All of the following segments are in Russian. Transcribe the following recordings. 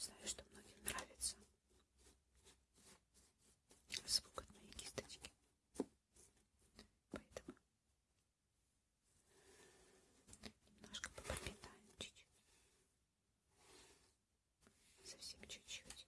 Знаю, что многим нравится звук от моей кисточки. Поэтому немножко попропитаем чуть-чуть. Совсем чуть-чуть.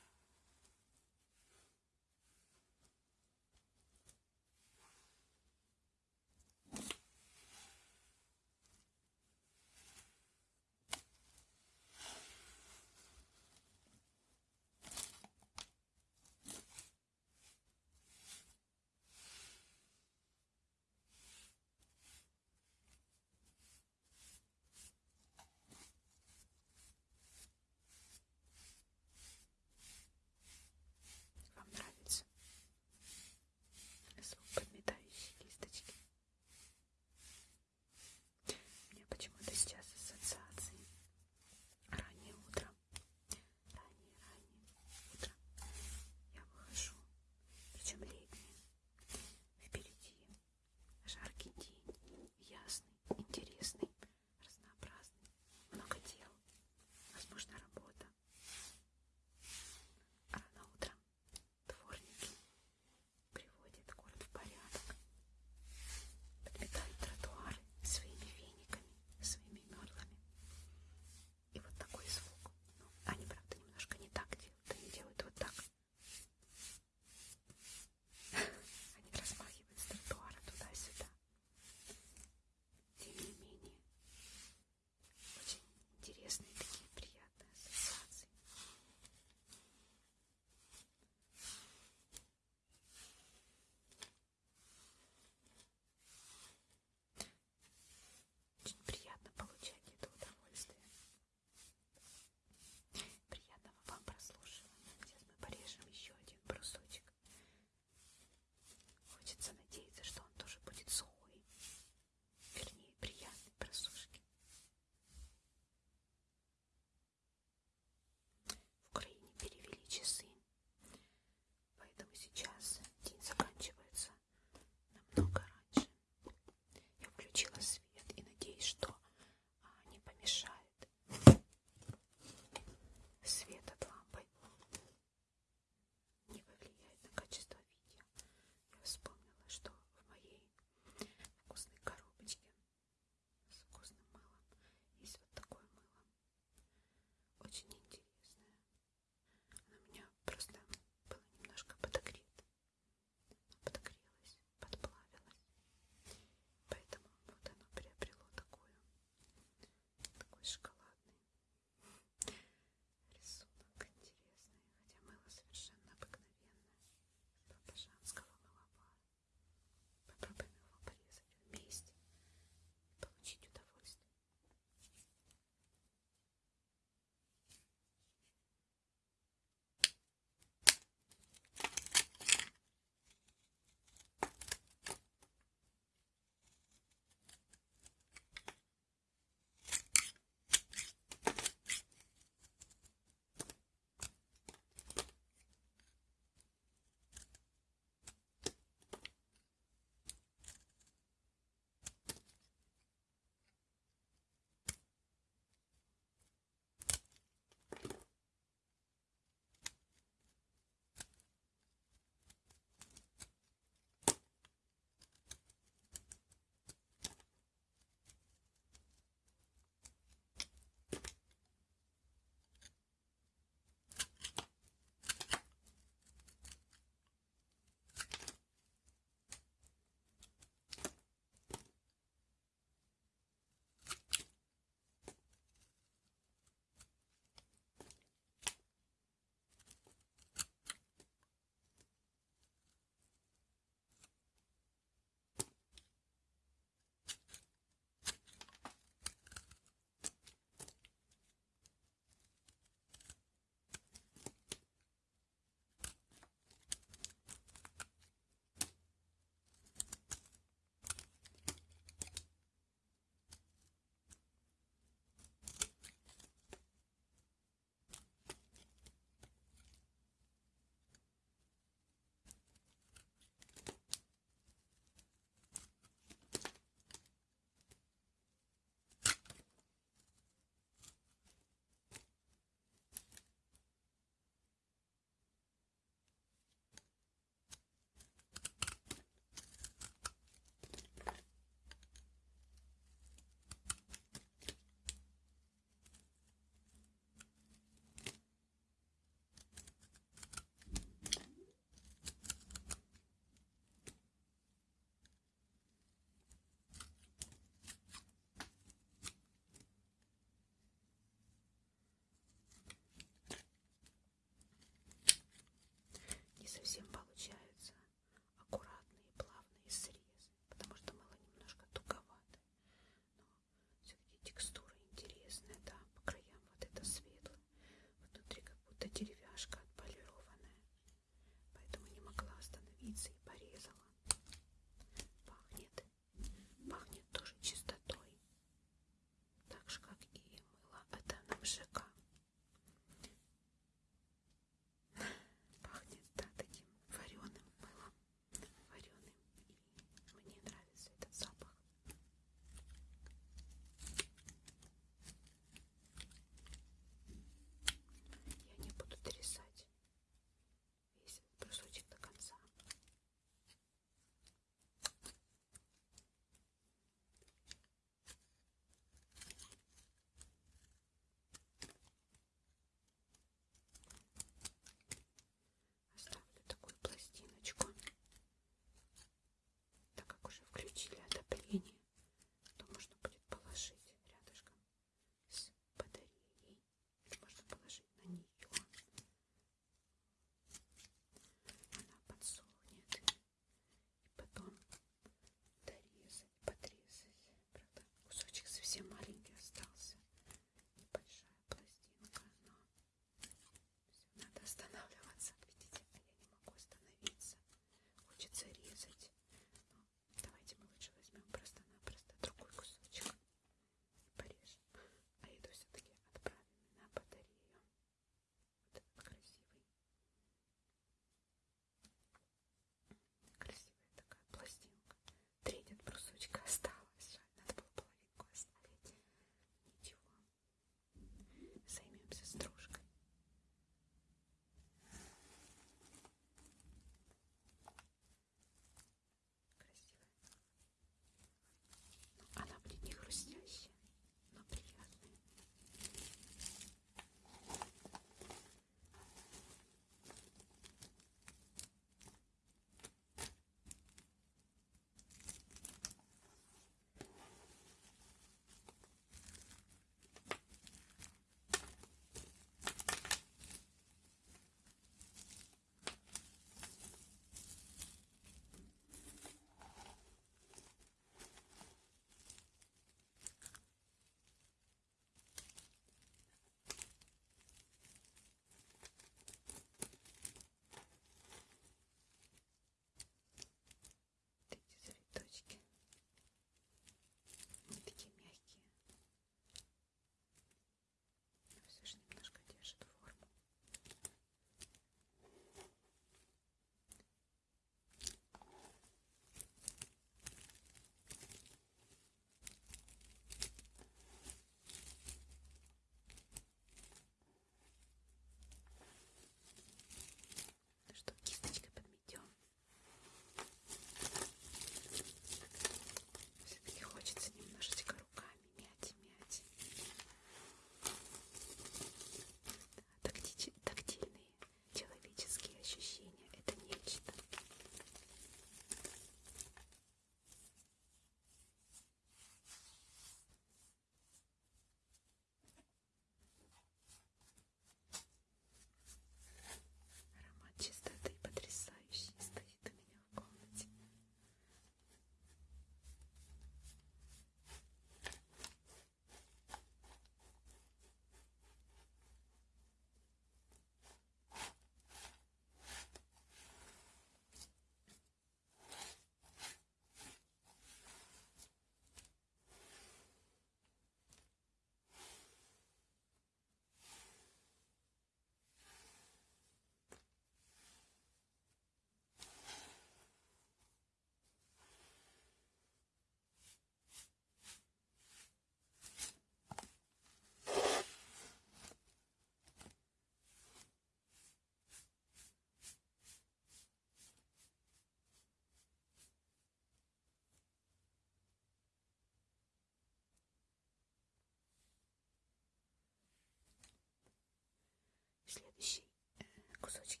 Следующий э, кусочек.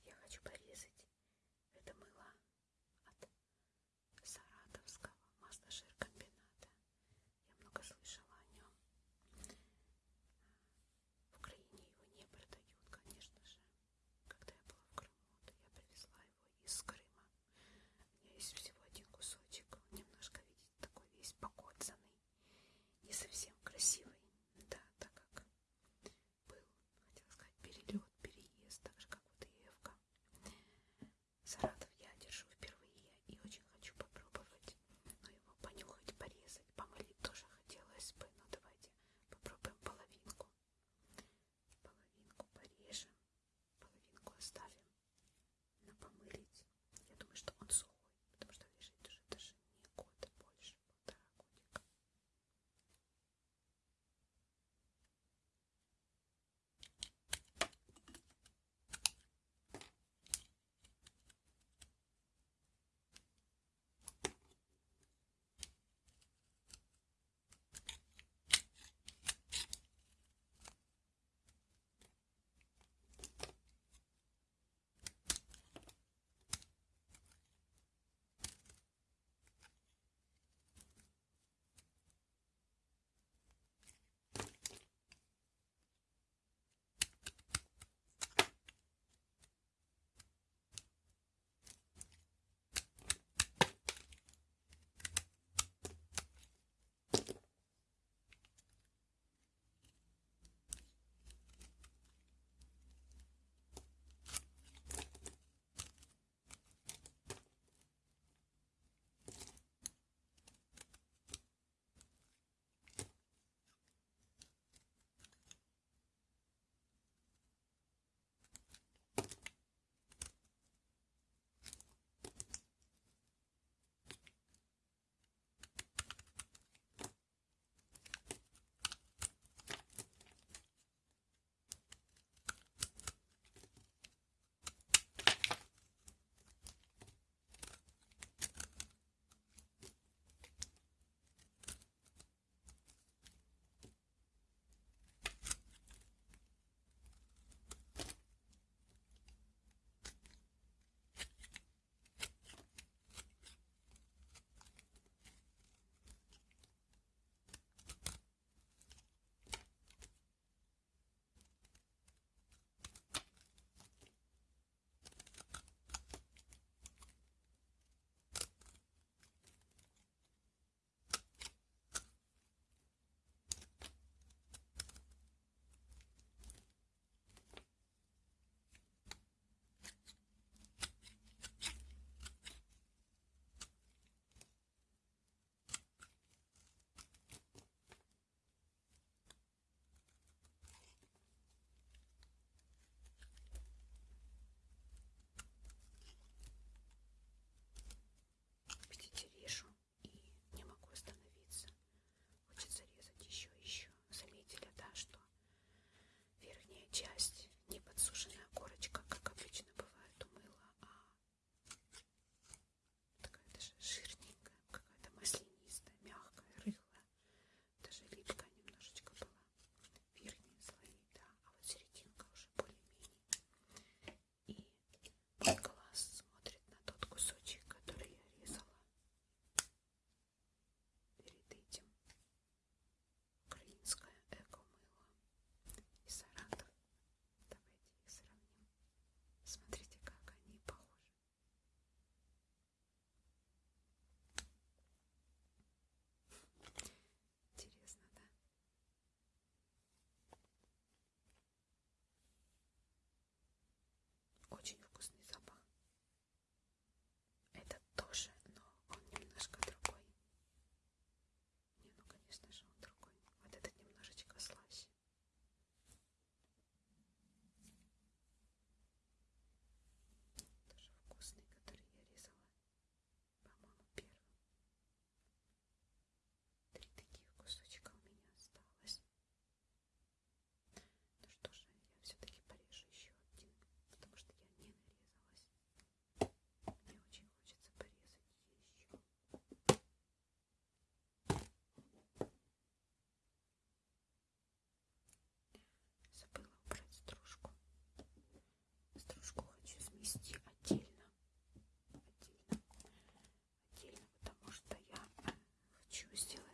опустилась.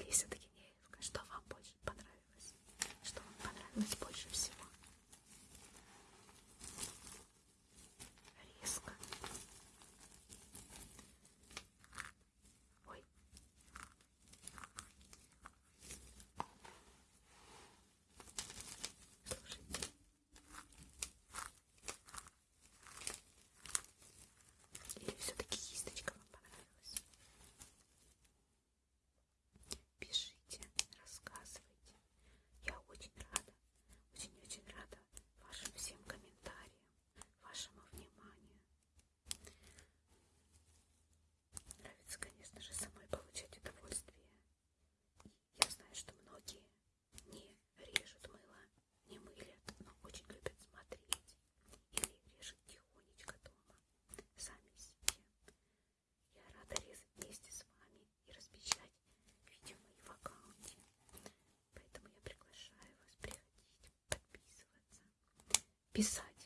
Elisa. Писать.